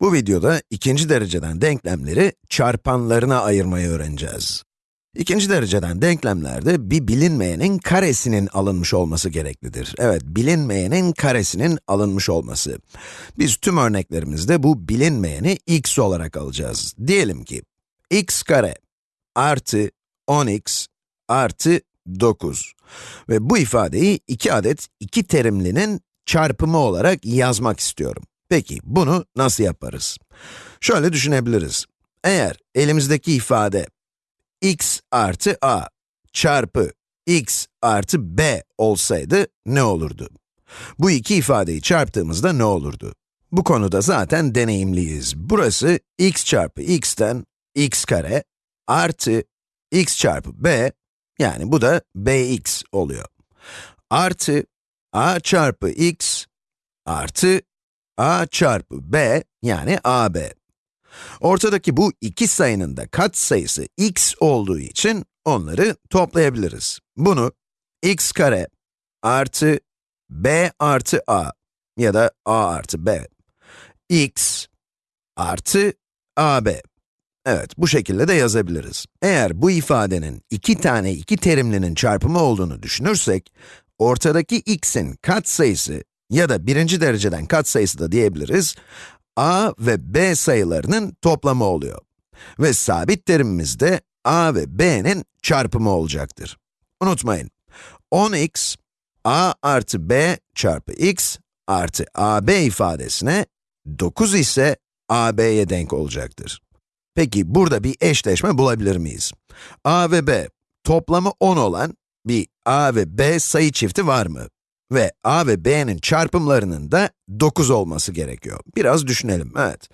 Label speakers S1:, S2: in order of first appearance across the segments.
S1: Bu videoda ikinci dereceden denklemleri çarpanlarına ayırmayı öğreneceğiz. İkinci dereceden denklemlerde bir bilinmeyenin karesinin alınmış olması gereklidir. Evet, bilinmeyenin karesinin alınmış olması. Biz tüm örneklerimizde bu bilinmeyeni x olarak alacağız. Diyelim ki, x kare artı 10x artı 9. Ve bu ifadeyi iki adet iki terimlinin çarpımı olarak yazmak istiyorum. Peki, bunu nasıl yaparız? Şöyle düşünebiliriz. Eğer elimizdeki ifade x artı a çarpı x artı b olsaydı ne olurdu? Bu iki ifadeyi çarptığımızda ne olurdu? Bu konuda zaten deneyimliyiz. Burası x çarpı x'ten x kare artı x çarpı b, yani bu da bx oluyor. Artı a çarpı x artı a çarpı b, yani ab. Ortadaki bu iki sayının da katsayısı x olduğu için onları toplayabiliriz. Bunu x kare artı b artı a ya da a artı b x artı ab. Evet, bu şekilde de yazabiliriz. Eğer bu ifadenin iki tane iki terimlinin çarpımı olduğunu düşünürsek, ortadaki x'in katsayısı ya da birinci dereceden katsayısı da diyebiliriz, a ve b sayılarının toplamı oluyor. Ve sabit terimimiz de a ve b'nin çarpımı olacaktır. Unutmayın, 10x, a artı b çarpı x artı ab ifadesine 9 ise ab'ye denk olacaktır. Peki burada bir eşleşme bulabilir miyiz? a ve b toplamı 10 olan bir a ve b sayı çifti var mı? Ve a ve b'nin çarpımlarının da 9 olması gerekiyor. Biraz düşünelim, evet.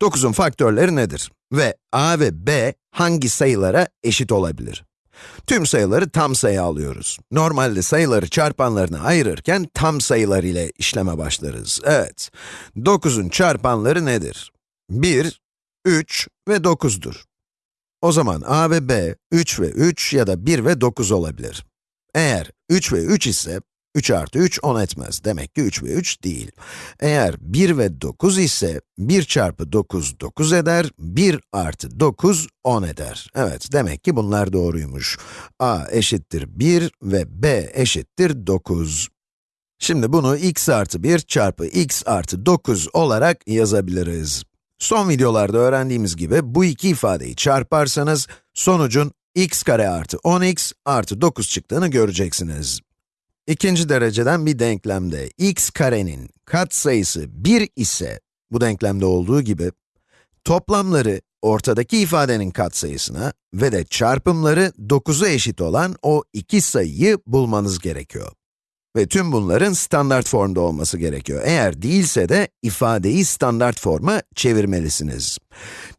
S1: 9'un faktörleri nedir? Ve a ve b hangi sayılara eşit olabilir? Tüm sayıları tam sayı alıyoruz. Normalde sayıları çarpanlarına ayırırken tam sayılar ile işleme başlarız. Evet, 9'un çarpanları nedir? 1, 3 ve 9'dur. O zaman a ve b, 3 ve 3 ya da 1 ve 9 olabilir. Eğer 3 ve 3 ise, 3 artı 3 10 etmez. Demek ki 3 ve 3 değil. Eğer 1 ve 9 ise, 1 çarpı 9 9 eder, 1 artı 9 10 eder. Evet, demek ki bunlar doğruymuş. a eşittir 1 ve b eşittir 9. Şimdi bunu x artı 1 çarpı x artı 9 olarak yazabiliriz. Son videolarda öğrendiğimiz gibi bu iki ifadeyi çarparsanız, sonucun x kare artı 10x artı 9 çıktığını göreceksiniz. İkinci dereceden bir denklemde x karenin katsayısı 1 ise, bu denklemde olduğu gibi, toplamları ortadaki ifadenin katsayısına ve de çarpımları 9'a eşit olan o iki sayıyı bulmanız gerekiyor. Ve tüm bunların standart formda olması gerekiyor. Eğer değilse de ifadeyi standart forma çevirmelisiniz.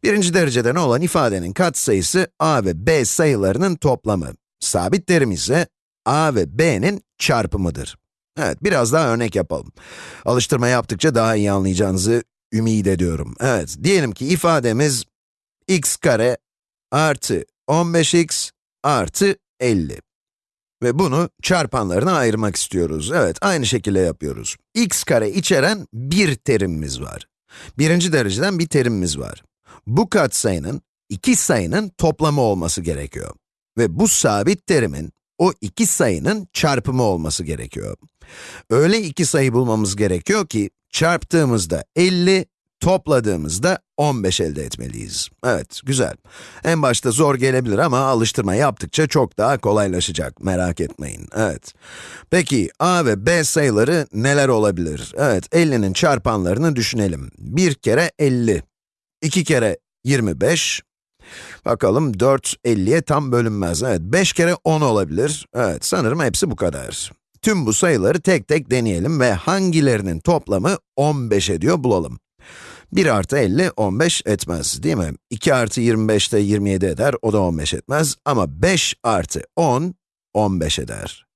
S1: Birinci dereceden olan ifadenin katsayısı a ve b sayılarının toplamı. Sabit terim ise a ve b'nin çarpımıdır. Evet, biraz daha örnek yapalım. Alıştırma yaptıkça daha iyi anlayacağınızı ümit ediyorum. Evet, diyelim ki ifademiz x kare artı 15x artı 50. Ve bunu çarpanlarına ayırmak istiyoruz. Evet, aynı şekilde yapıyoruz. x kare içeren bir terimimiz var. Birinci dereceden bir terimimiz var. Bu katsayının, iki sayının toplamı olması gerekiyor. Ve bu sabit terimin, o iki sayının çarpımı olması gerekiyor. Öyle iki sayı bulmamız gerekiyor ki, çarptığımızda 50, topladığımızda 15 elde etmeliyiz. Evet, güzel. En başta zor gelebilir ama alıştırma yaptıkça çok daha kolaylaşacak, merak etmeyin. Evet. Peki, a ve b sayıları neler olabilir? Evet, 50'nin çarpanlarını düşünelim. 1 kere 50, 2 kere 25, Bakalım 4, 50'ye tam bölünmez. Evet, 5 kere 10 olabilir. Evet, sanırım hepsi bu kadar. Tüm bu sayıları tek tek deneyelim ve hangilerinin toplamı 15 ediyor bulalım. 1 artı 50, 15 etmez değil mi? 2 artı 25 de 27 eder, o da 15 etmez. Ama 5 artı 10, 15 eder.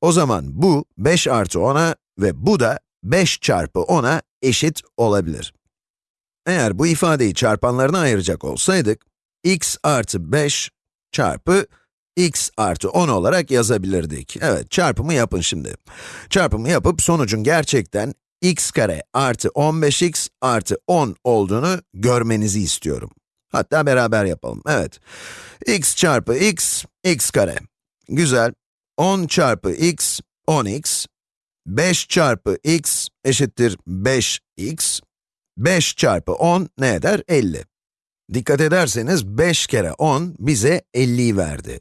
S1: O zaman bu 5 artı 10'a ve bu da 5 çarpı 10'a eşit olabilir. Eğer bu ifadeyi çarpanlarına ayıracak olsaydık, x artı 5 çarpı x artı 10 olarak yazabilirdik. Evet, çarpımı yapın şimdi. Çarpımı yapıp sonucun gerçekten x kare artı 15x artı 10 olduğunu görmenizi istiyorum. Hatta beraber yapalım, evet. x çarpı x, x kare. Güzel. 10 çarpı x, 10x. 5 çarpı x eşittir 5x. 5 çarpı 10 ne eder? 50. Dikkat ederseniz 5 kere 10 bize 50'yi verdi.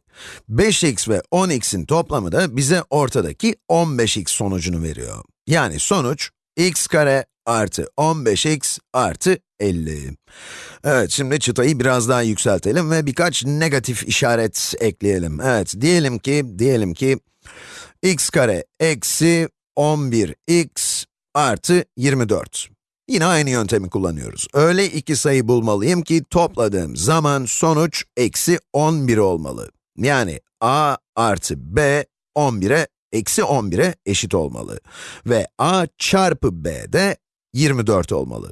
S1: 5x ve 10x'in toplamı da bize ortadaki 15x sonucunu veriyor. Yani sonuç x kare artı 15x artı 50. Evet, şimdi çıtayı biraz daha yükseltelim ve birkaç negatif işaret ekleyelim. Evet, diyelim ki, diyelim ki x kare eksi 11x artı 24. Yine aynı yöntemi kullanıyoruz. Öyle iki sayı bulmalıyım ki topladığım zaman sonuç eksi 11 olmalı. Yani a artı b 11'e eksi 11'e eşit olmalı. Ve a çarpı b de 24 olmalı.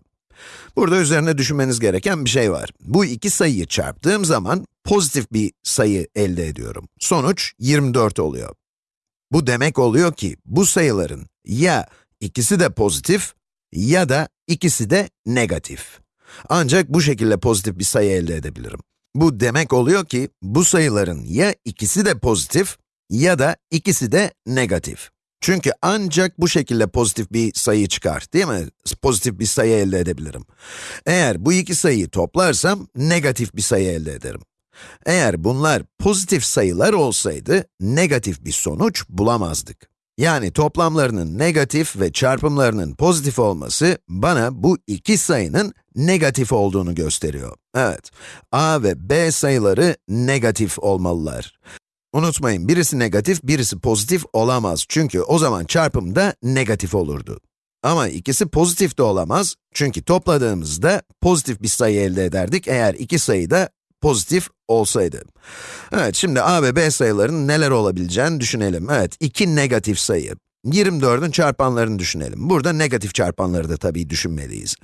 S1: Burada üzerine düşünmeniz gereken bir şey var. Bu iki sayıyı çarptığım zaman pozitif bir sayı elde ediyorum. Sonuç 24 oluyor. Bu demek oluyor ki bu sayıların ya ikisi de pozitif ya da ikisi de negatif. Ancak bu şekilde pozitif bir sayı elde edebilirim. Bu demek oluyor ki bu sayıların ya ikisi de pozitif ya da ikisi de negatif. Çünkü ancak bu şekilde pozitif bir sayı çıkar, değil mi? Pozitif bir sayı elde edebilirim. Eğer bu iki sayıyı toplarsam, negatif bir sayı elde ederim. Eğer bunlar pozitif sayılar olsaydı, negatif bir sonuç bulamazdık. Yani toplamlarının negatif ve çarpımlarının pozitif olması, bana bu iki sayının negatif olduğunu gösteriyor. Evet, a ve b sayıları negatif olmalılar. Unutmayın, birisi negatif, birisi pozitif olamaz. Çünkü o zaman çarpım da negatif olurdu. Ama ikisi pozitif de olamaz. Çünkü topladığımızda pozitif bir sayı elde ederdik eğer iki sayı da pozitif olsaydı. Evet, şimdi a ve b sayılarının neler olabileceğini düşünelim. Evet, iki negatif sayı. 24'ün çarpanlarını düşünelim. Burada negatif çarpanları da tabii düşünmeliyiz.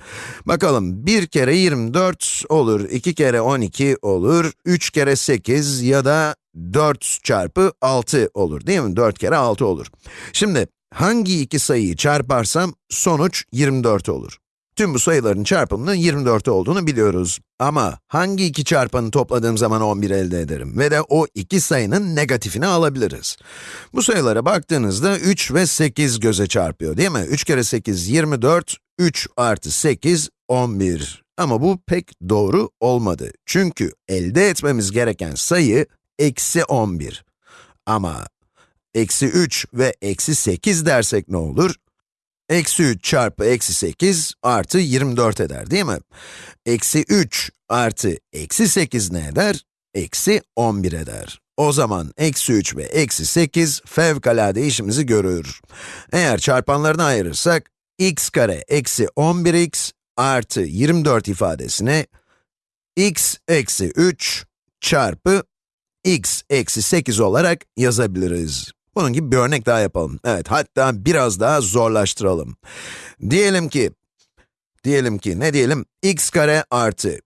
S1: Bakalım, 1 kere 24 olur, 2 kere 12 olur, 3 kere 8 ya da 4 çarpı 6 olur değil mi? 4 kere 6 olur. Şimdi, hangi iki sayıyı çarparsam sonuç 24 olur. Tüm bu sayıların çarpımının 24 olduğunu biliyoruz. Ama hangi iki çarpanı topladığım zaman 11 elde ederim? Ve de o iki sayının negatifini alabiliriz. Bu sayılara baktığınızda 3 ve 8 göze çarpıyor değil mi? 3 kere 8, 24, 3 artı 8, 11. Ama bu pek doğru olmadı. Çünkü elde etmemiz gereken sayı, eksi 11. Ama eksi 3 ve eksi 8 dersek ne olur? Eksi 3 çarpı eksi 8 artı 24 eder değil mi? Eksi 3 artı eksi 8 ne eder? Eksi 11 eder. O zaman eksi 3 ve eksi 8 fevkalade işimizi görür. Eğer çarpanlarını ayırırsak, x kare eksi 11x artı 24 ifadesini x eksi 3 çarpı x eksi 8 olarak yazabiliriz. Bunun gibi bir örnek daha yapalım. Evet, hatta biraz daha zorlaştıralım. Diyelim ki, diyelim ki, ne diyelim? x kare artı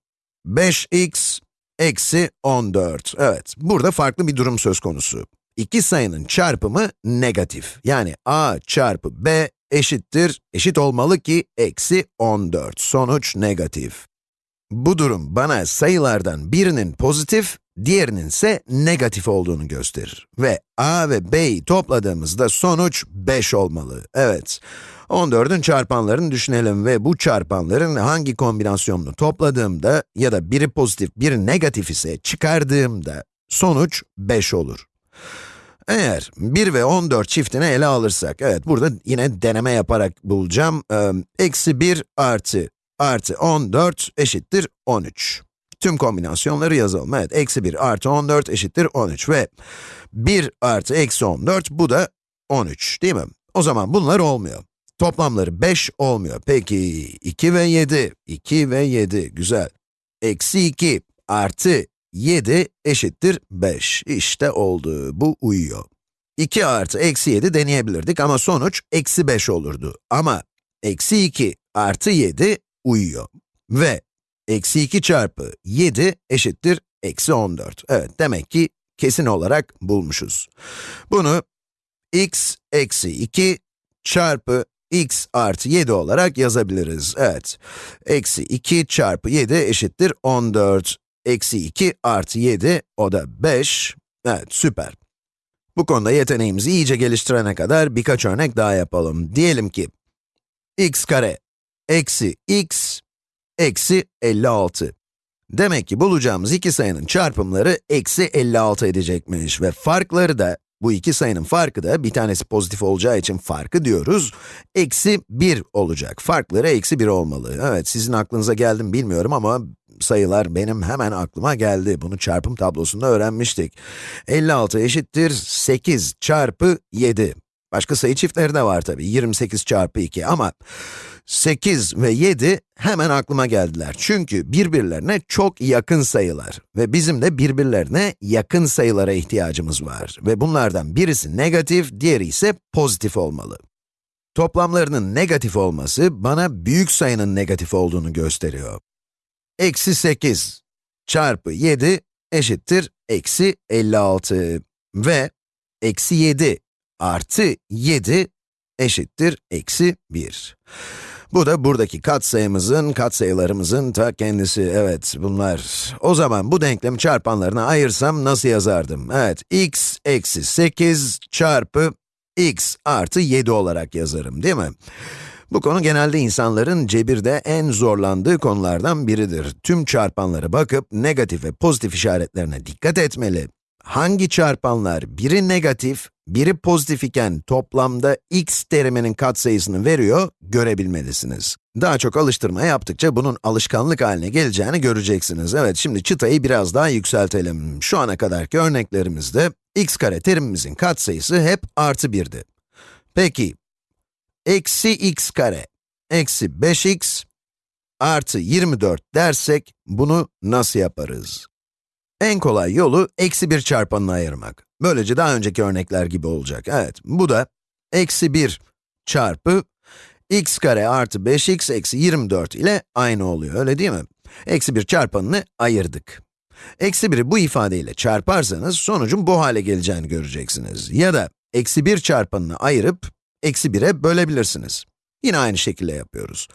S1: 5x eksi 14. Evet, burada farklı bir durum söz konusu. İki sayının çarpımı negatif. Yani a çarpı b eşittir, eşit olmalı ki eksi 14. Sonuç negatif. Bu durum bana sayılardan birinin pozitif, diğerinin ise negatif olduğunu gösterir. Ve a ve b'yi topladığımızda sonuç 5 olmalı. Evet, 14'ün çarpanlarını düşünelim ve bu çarpanların hangi kombinasyonunu topladığımda ya da biri pozitif, biri negatif ise çıkardığımda sonuç 5 olur. Eğer 1 ve 14 çiftini ele alırsak, evet burada yine deneme yaparak bulacağım. Eksi 1 artı artı 14 eşittir 13. Tüm kombinasyonları yazalım. Evet, eksi 1 artı 14 eşittir 13 ve 1 artı eksi 14, bu da 13 değil mi? O zaman bunlar olmuyor. Toplamları 5 olmuyor. Peki 2 ve 7, 2 ve 7, güzel. Eksi 2 artı 7 eşittir 5. İşte oldu, bu uyuyor. 2 artı eksi 7 deneyebilirdik ama sonuç eksi 5 olurdu. Ama eksi 2 artı 7 uyuyor. Ve eksi 2 çarpı 7 eşittir eksi 14. Evet, demek ki kesin olarak bulmuşuz. Bunu x eksi 2 çarpı x artı 7 olarak yazabiliriz. Evet, eksi 2 çarpı 7 eşittir 14. Eksi 2 artı 7, o da 5. Evet, süper. Bu konuda yeteneğimizi iyice geliştirene kadar birkaç örnek daha yapalım. Diyelim ki, x kare eksi x eksi 56. Demek ki bulacağımız iki sayının çarpımları eksi 56 edecekmiş ve farkları da, bu iki sayının farkı da, bir tanesi pozitif olacağı için farkı diyoruz, eksi 1 olacak. Farkları eksi 1 olmalı. Evet, sizin aklınıza geldi mi bilmiyorum ama sayılar benim hemen aklıma geldi. Bunu çarpım tablosunda öğrenmiştik. 56 eşittir 8 çarpı 7. Başka sayı çiftleri de var tabii, 28 çarpı 2 ama 8 ve 7 hemen aklıma geldiler. Çünkü birbirlerine çok yakın sayılar ve bizim de birbirlerine yakın sayılara ihtiyacımız var. Ve bunlardan birisi negatif, diğeri ise pozitif olmalı. Toplamlarının negatif olması bana büyük sayının negatif olduğunu gösteriyor. Eksi 8 çarpı 7 eşittir eksi 56 ve eksi 7 artı 7 eşittir eksi 1. Bu da buradaki katsayımızın, katsayılarımızın ta kendisi. Evet, bunlar. O zaman bu denklemi çarpanlarına ayırsam nasıl yazardım? Evet, x eksi 8 çarpı x artı 7 olarak yazarım, değil mi? Bu konu genelde insanların cebirde en zorlandığı konulardan biridir. Tüm çarpanlara bakıp negatif ve pozitif işaretlerine dikkat etmeli hangi çarpanlar biri negatif, biri pozitif iken toplamda x teriminin katsayısını veriyor, görebilmelisiniz. Daha çok alıştırma yaptıkça bunun alışkanlık haline geleceğini göreceksiniz. Evet, şimdi çıtayı biraz daha yükseltelim. Şu ana kadarki örneklerimizde x kare terimimizin katsayısı hep artı 1'di. Peki, eksi x kare eksi 5x artı 24 dersek bunu nasıl yaparız? En kolay yolu eksi 1 çarpanını ayırmak. Böylece daha önceki örnekler gibi olacak. Evet, bu da eksi 1 çarpı x kare artı 5x eksi 24 ile aynı oluyor, öyle değil mi? Eksi 1 çarpanını ayırdık. Eksi 1'i bu ifadeyle çarparsanız sonucun bu hale geleceğini göreceksiniz. Ya da eksi 1 çarpanını ayırıp eksi 1'e bölebilirsiniz. Yine aynı şekilde yapıyoruz.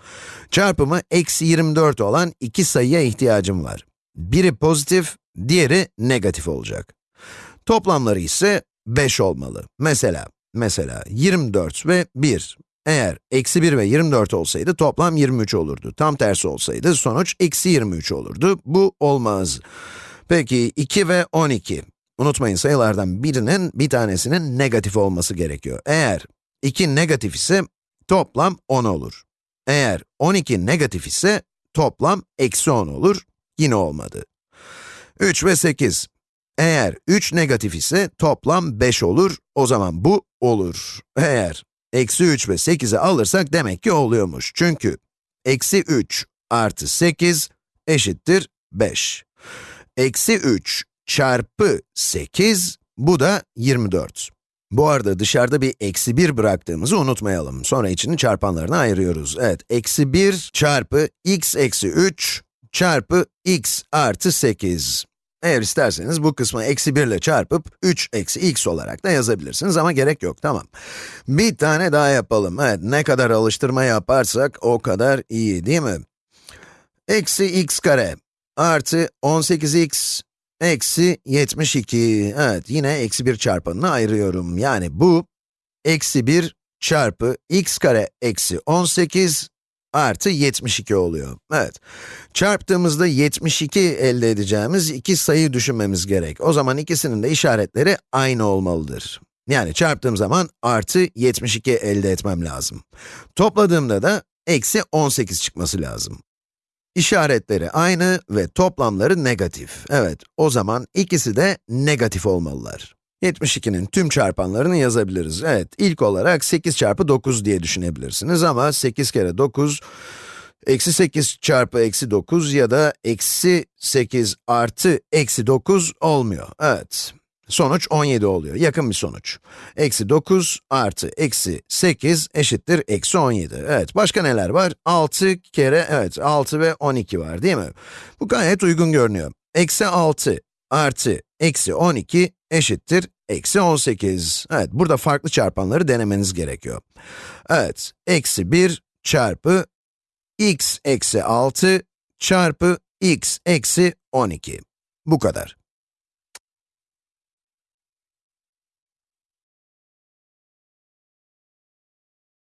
S1: Çarpımı eksi 24 olan iki sayıya ihtiyacım var. Biri pozitif, diğeri negatif olacak. Toplamları ise 5 olmalı. Mesela, mesela 24 ve 1. Eğer eksi 1 ve 24 olsaydı toplam 23 olurdu. Tam tersi olsaydı sonuç eksi 23 olurdu. Bu olmaz. Peki 2 ve 12. Unutmayın sayılardan birinin, bir tanesinin negatif olması gerekiyor. Eğer 2 negatif ise toplam 10 olur. Eğer 12 negatif ise toplam eksi 10 olur. Yine olmadı. 3 ve 8. Eğer 3 negatif ise toplam 5 olur, o zaman bu olur. Eğer eksi 3 ve 8'i alırsak demek ki oluyormuş. Çünkü eksi 3 artı 8 eşittir 5. Eksi 3 çarpı 8, bu da 24. Bu arada dışarıda bir eksi 1 bıraktığımızı unutmayalım. Sonra içini çarpanlarına ayırıyoruz. Evet, eksi 1 çarpı x eksi 3 çarpı x artı 8. Eğer isterseniz bu kısmı eksi 1 ile çarpıp 3 eksi x olarak da yazabilirsiniz ama gerek yok, tamam. Bir tane daha yapalım. Evet, ne kadar alıştırma yaparsak o kadar iyi, değil mi? Eksi x kare artı 18x eksi 72. Evet, yine eksi 1 çarpanını ayırıyorum. Yani bu, eksi 1 çarpı x kare eksi 18 artı 72 oluyor. Evet, çarptığımızda 72 elde edeceğimiz iki sayı düşünmemiz gerek. O zaman ikisinin de işaretleri aynı olmalıdır. Yani çarptığım zaman artı 72 elde etmem lazım. Topladığımda da eksi 18 çıkması lazım. İşaretleri aynı ve toplamları negatif. Evet, o zaman ikisi de negatif olmalılar. 72'nin tüm çarpanlarını yazabiliriz. Evet, ilk olarak 8 çarpı 9 diye düşünebilirsiniz ama 8 kere 9, eksi 8 çarpı eksi 9 ya da eksi 8 artı eksi 9 olmuyor. Evet, sonuç 17 oluyor, yakın bir sonuç. Eksi 9 artı eksi 8 eşittir eksi 17. Evet, başka neler var? 6 kere, evet 6 ve 12 var değil mi? Bu gayet uygun görünüyor. Eksi 6 artı eksi 12 eşittir eksi 18. Evet, burada farklı çarpanları denemeniz gerekiyor. Evet, eksi 1 çarpı x eksi 6 çarpı x eksi 12. Bu kadar.